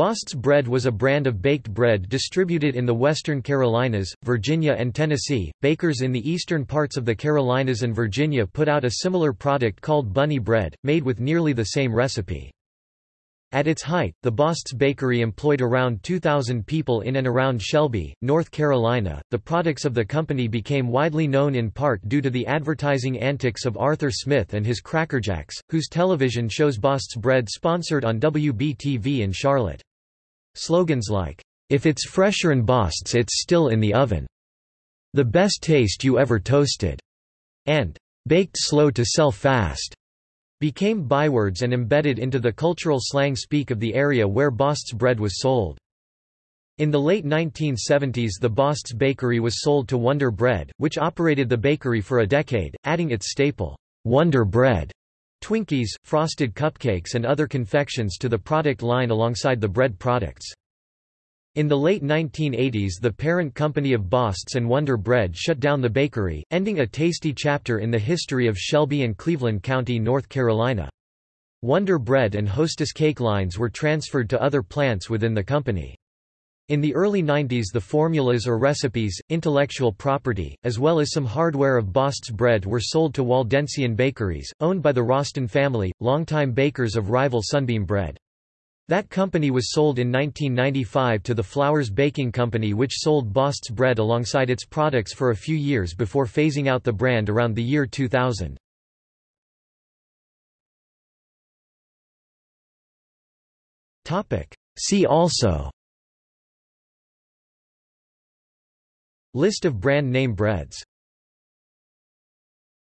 Bost's Bread was a brand of baked bread distributed in the western Carolinas, Virginia and Tennessee. Bakers in the eastern parts of the Carolinas and Virginia put out a similar product called bunny bread, made with nearly the same recipe. At its height, the Bost's Bakery employed around 2,000 people in and around Shelby, North Carolina. The products of the company became widely known in part due to the advertising antics of Arthur Smith and his Crackerjacks, whose television shows Bost's Bread sponsored on WBTV in Charlotte. Slogans like, "'If it's fresher fresher'n Bost's it's still in the oven'", "'The best taste you ever toasted'", and "'Baked slow to sell fast' became bywords and embedded into the cultural slang speak of the area where Bost's bread was sold. In the late 1970s the Bost's Bakery was sold to Wonder Bread, which operated the bakery for a decade, adding its staple, Wonder Bread, Twinkies, frosted cupcakes and other confections to the product line alongside the bread products. In the late 1980s the parent company of Bost's and Wonder Bread shut down the bakery, ending a tasty chapter in the history of Shelby and Cleveland County, North Carolina. Wonder Bread and Hostess cake lines were transferred to other plants within the company. In the early 90s the formulas or recipes, intellectual property, as well as some hardware of Bost's bread were sold to Waldensian Bakeries, owned by the Roston family, longtime bakers of rival Sunbeam Bread. That company was sold in 1995 to the Flowers Baking Company which sold Bost's bread alongside its products for a few years before phasing out the brand around the year 2000. See also List of brand name breads